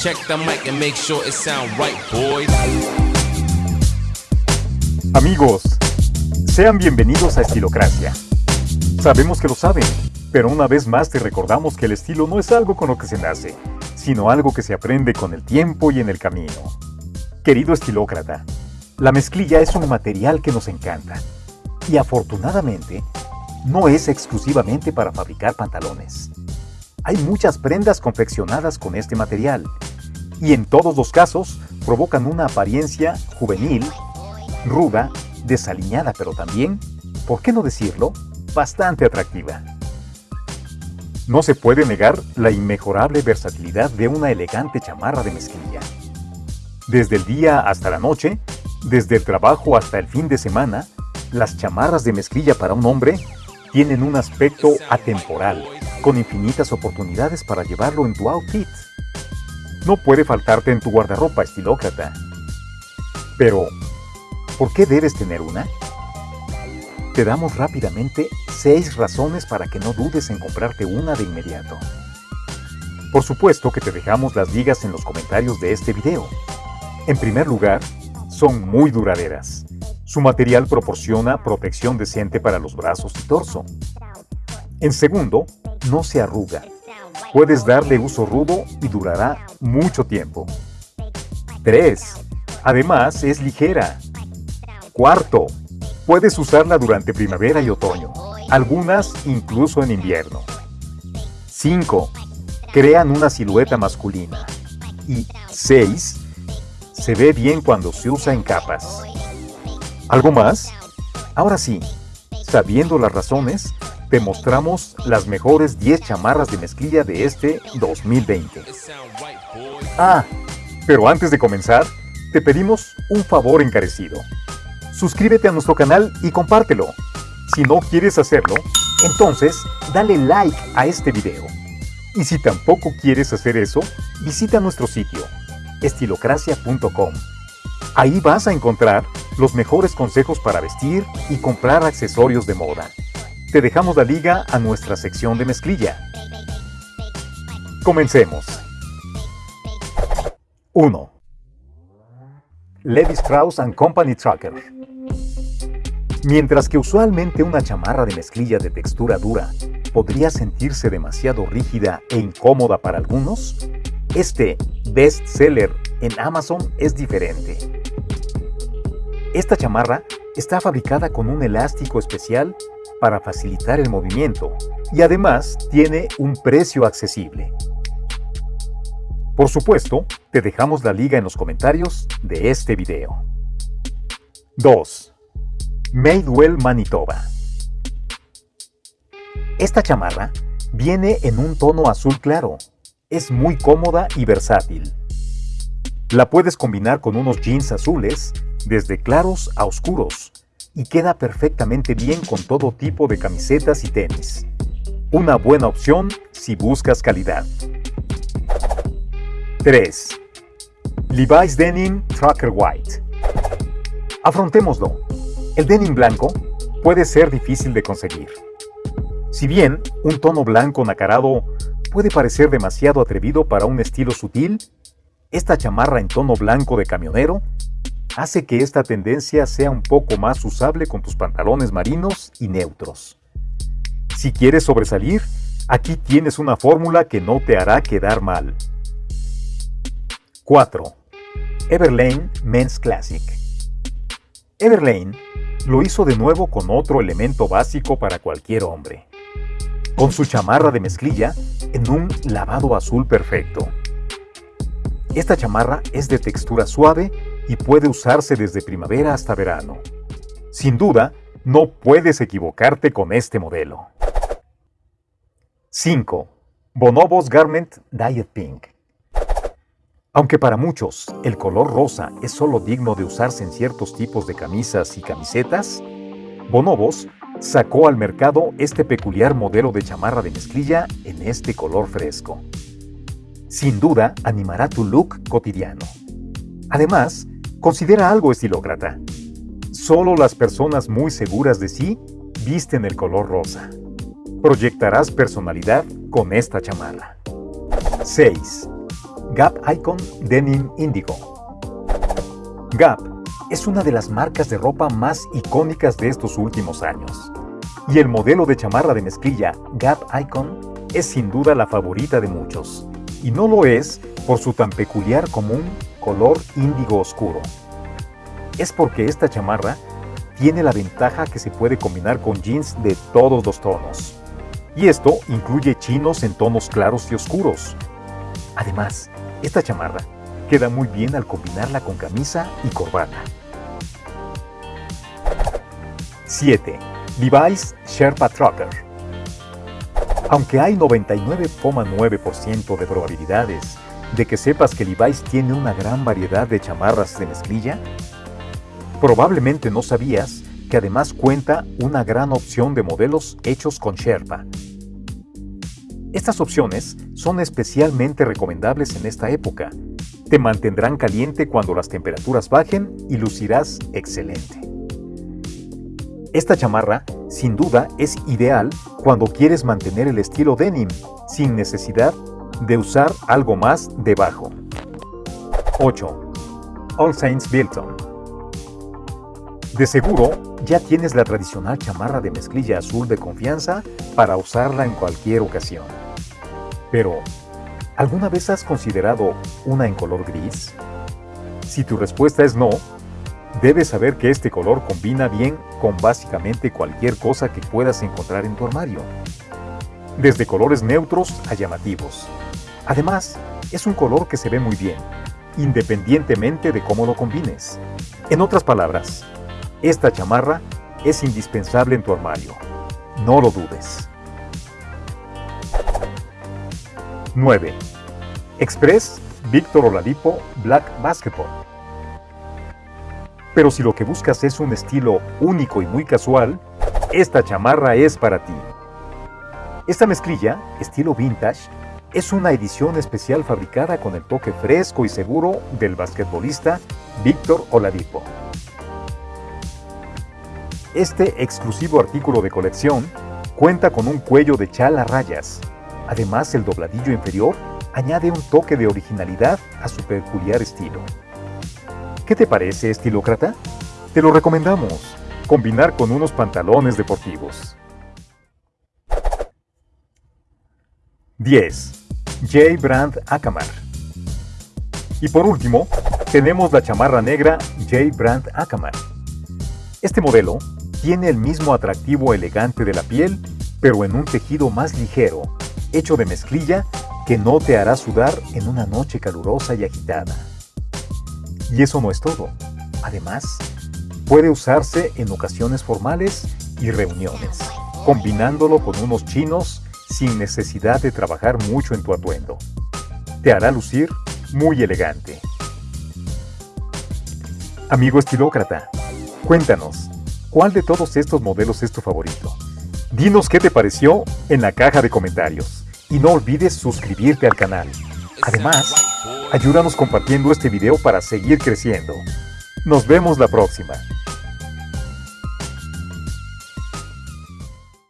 Check the mic and make sure it sound right, boys. Amigos, sean bienvenidos a Estilocracia. Sabemos que lo saben, pero una vez más te recordamos que el estilo no es algo con lo que se nace, sino algo que se aprende con el tiempo y en el camino. Querido estilócrata, la mezclilla es un material que nos encanta y afortunadamente no es exclusivamente para fabricar pantalones. Hay muchas prendas confeccionadas con este material y en todos los casos provocan una apariencia juvenil, ruda, desaliñada, pero también, ¿por qué no decirlo?, bastante atractiva. No se puede negar la inmejorable versatilidad de una elegante chamarra de mezclilla. Desde el día hasta la noche, desde el trabajo hasta el fin de semana, las chamarras de mezclilla para un hombre tienen un aspecto atemporal, con infinitas oportunidades para llevarlo en tu outfit. No puede faltarte en tu guardarropa, estilócrata. Pero, ¿por qué debes tener una? Te damos rápidamente 6 razones para que no dudes en comprarte una de inmediato. Por supuesto que te dejamos las ligas en los comentarios de este video. En primer lugar, son muy duraderas. Su material proporciona protección decente para los brazos y torso. En segundo, no se arruga. Puedes darle uso rudo y durará mucho tiempo. 3. Además, es ligera. Cuarto, puedes usarla durante primavera y otoño, algunas incluso en invierno. 5. Crean una silueta masculina. Y 6. Se ve bien cuando se usa en capas. ¿Algo más? Ahora sí, sabiendo las razones, te mostramos las mejores 10 chamarras de mezclilla de este 2020. Ah, pero antes de comenzar, te pedimos un favor encarecido. Suscríbete a nuestro canal y compártelo. Si no quieres hacerlo, entonces dale like a este video. Y si tampoco quieres hacer eso, visita nuestro sitio, estilocracia.com. Ahí vas a encontrar los mejores consejos para vestir y comprar accesorios de moda. Te dejamos la liga a nuestra sección de mezclilla. Comencemos. 1. Levi Strauss ⁇ Company Trucker Mientras que usualmente una chamarra de mezclilla de textura dura podría sentirse demasiado rígida e incómoda para algunos, este best seller en Amazon es diferente. Esta chamarra está fabricada con un elástico especial para facilitar el movimiento y además tiene un precio accesible. Por supuesto, te dejamos la liga en los comentarios de este video. 2. Madewell Manitoba Esta chamarra viene en un tono azul claro. Es muy cómoda y versátil. La puedes combinar con unos jeans azules desde claros a oscuros, y queda perfectamente bien con todo tipo de camisetas y tenis. Una buena opción si buscas calidad. 3. Levi's Denim Trucker White Afrontémoslo. El denim blanco puede ser difícil de conseguir. Si bien un tono blanco nacarado puede parecer demasiado atrevido para un estilo sutil, esta chamarra en tono blanco de camionero hace que esta tendencia sea un poco más usable con tus pantalones marinos y neutros. Si quieres sobresalir, aquí tienes una fórmula que no te hará quedar mal. 4. Everlane Men's Classic Everlane lo hizo de nuevo con otro elemento básico para cualquier hombre. Con su chamarra de mezclilla en un lavado azul perfecto. Esta chamarra es de textura suave y puede usarse desde primavera hasta verano. Sin duda, no puedes equivocarte con este modelo. 5. Bonobos Garment Diet Pink Aunque para muchos el color rosa es solo digno de usarse en ciertos tipos de camisas y camisetas, Bonobos sacó al mercado este peculiar modelo de chamarra de mezclilla en este color fresco. Sin duda animará tu look cotidiano. Además, Considera algo estilócrata. Solo las personas muy seguras de sí visten el color rosa. Proyectarás personalidad con esta chamarra. 6. Gap Icon Denim Indigo. Gap es una de las marcas de ropa más icónicas de estos últimos años. Y el modelo de chamarra de mezclilla Gap Icon es sin duda la favorita de muchos. Y no lo es por su tan peculiar común color índigo oscuro. Es porque esta chamarra tiene la ventaja que se puede combinar con jeans de todos los tonos. Y esto incluye chinos en tonos claros y oscuros. Además, esta chamarra queda muy bien al combinarla con camisa y corbata. 7. Levi's Sherpa Trucker. Aunque hay 99,9% de probabilidades de que sepas que Levi's tiene una gran variedad de chamarras de mezclilla, probablemente no sabías que además cuenta una gran opción de modelos hechos con Sherpa. Estas opciones son especialmente recomendables en esta época. Te mantendrán caliente cuando las temperaturas bajen y lucirás excelente. Esta chamarra, sin duda, es ideal cuando quieres mantener el estilo denim, sin necesidad de usar algo más debajo. 8. All Saints Bilton De seguro, ya tienes la tradicional chamarra de mezclilla azul de confianza para usarla en cualquier ocasión. Pero, ¿alguna vez has considerado una en color gris? Si tu respuesta es no, Debes saber que este color combina bien con básicamente cualquier cosa que puedas encontrar en tu armario, desde colores neutros a llamativos. Además, es un color que se ve muy bien, independientemente de cómo lo combines. En otras palabras, esta chamarra es indispensable en tu armario. No lo dudes. 9. Express Víctor Oladipo Black Basketball. Pero si lo que buscas es un estilo único y muy casual, esta chamarra es para ti. Esta mezclilla, estilo vintage, es una edición especial fabricada con el toque fresco y seguro del basquetbolista Víctor Oladipo. Este exclusivo artículo de colección cuenta con un cuello de chala rayas. Además, el dobladillo inferior añade un toque de originalidad a su peculiar estilo. ¿Qué te parece, estilócrata? Te lo recomendamos. Combinar con unos pantalones deportivos. 10. J. Brand Akamar. Y por último, tenemos la chamarra negra J. Brand Akamar. Este modelo tiene el mismo atractivo elegante de la piel, pero en un tejido más ligero, hecho de mezclilla que no te hará sudar en una noche calurosa y agitada. Y eso no es todo. Además, puede usarse en ocasiones formales y reuniones, combinándolo con unos chinos sin necesidad de trabajar mucho en tu atuendo. Te hará lucir muy elegante. Amigo estilócrata, cuéntanos, ¿cuál de todos estos modelos es tu favorito? Dinos qué te pareció en la caja de comentarios y no olvides suscribirte al canal. Además, Ayúdanos compartiendo este video para seguir creciendo. Nos vemos la próxima.